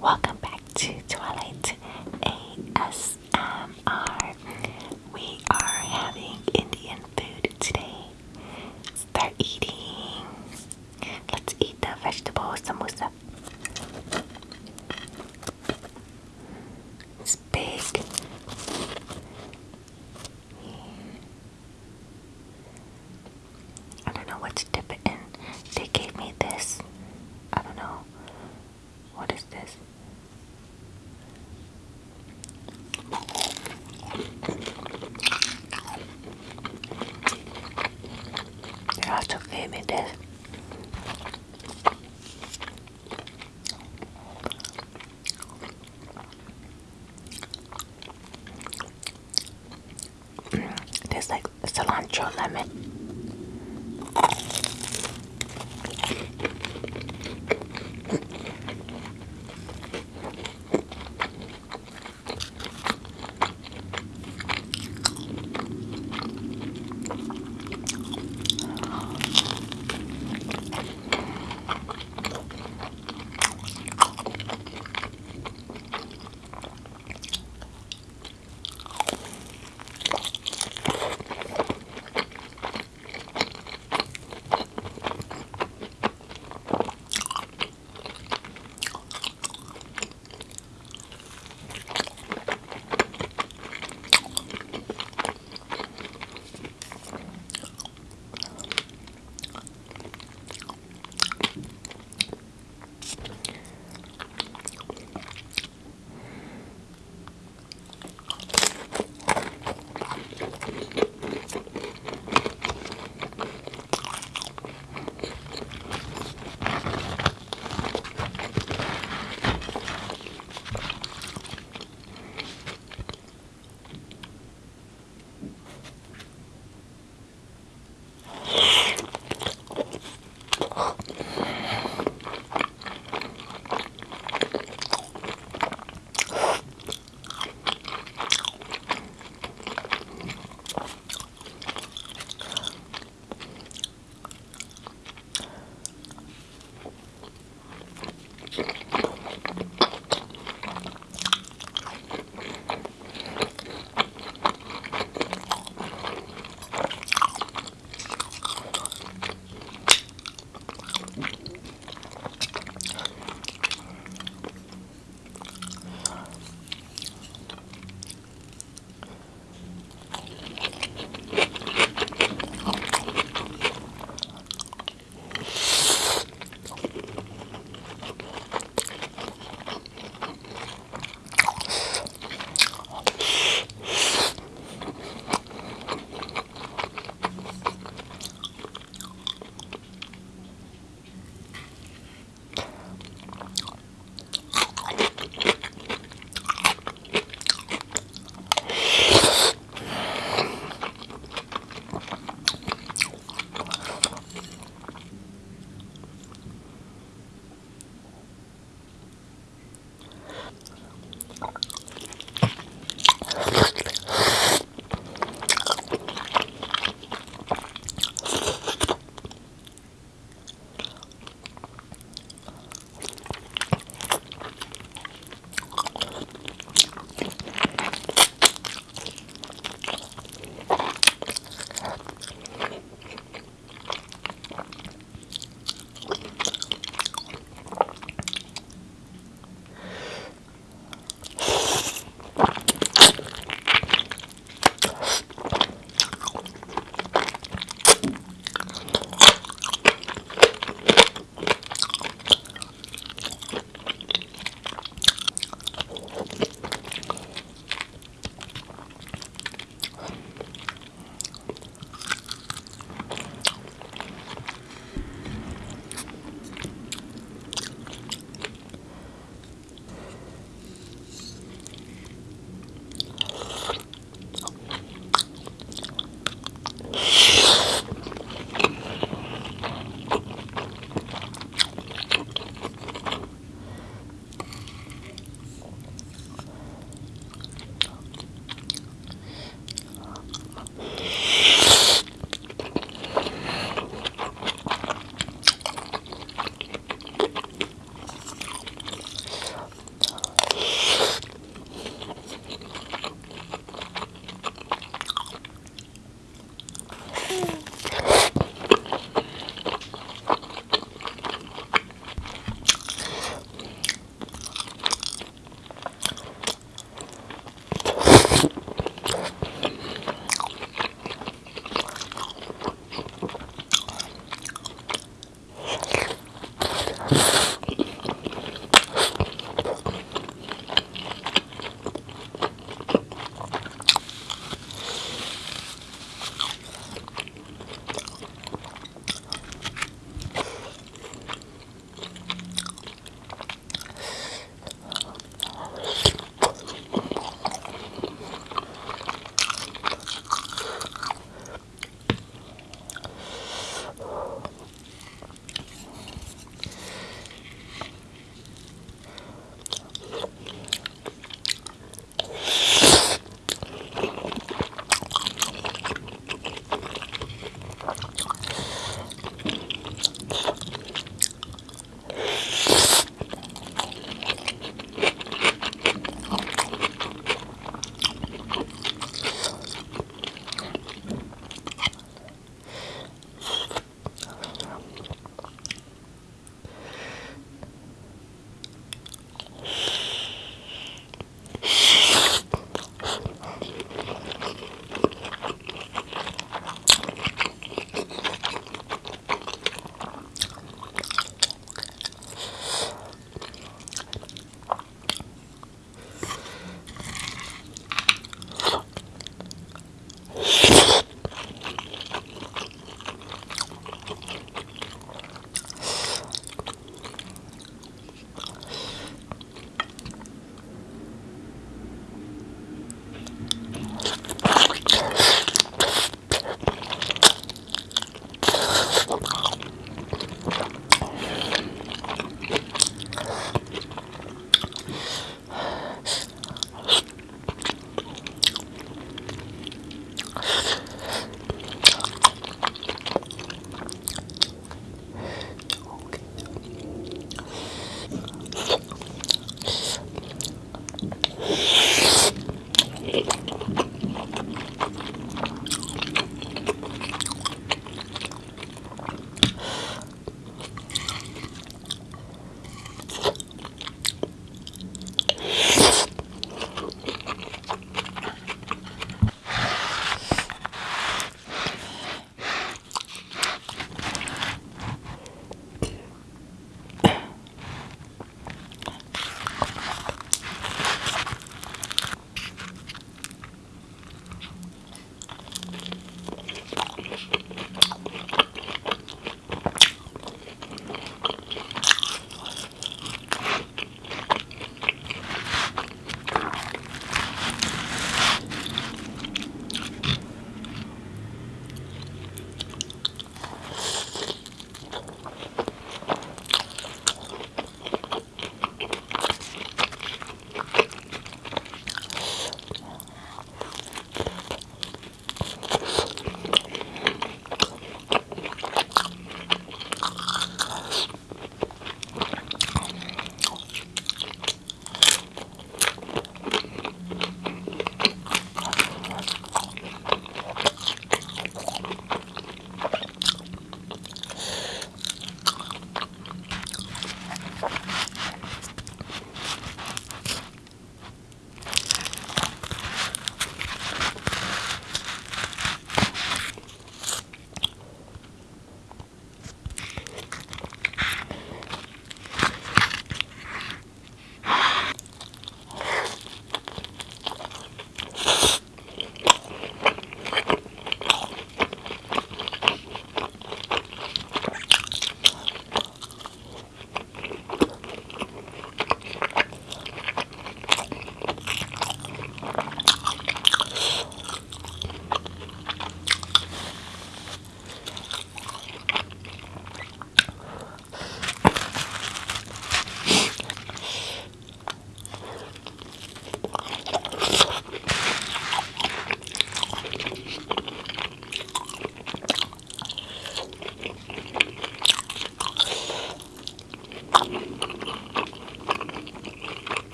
welcome back to Twilight also gave me this. There's like cilantro lemon.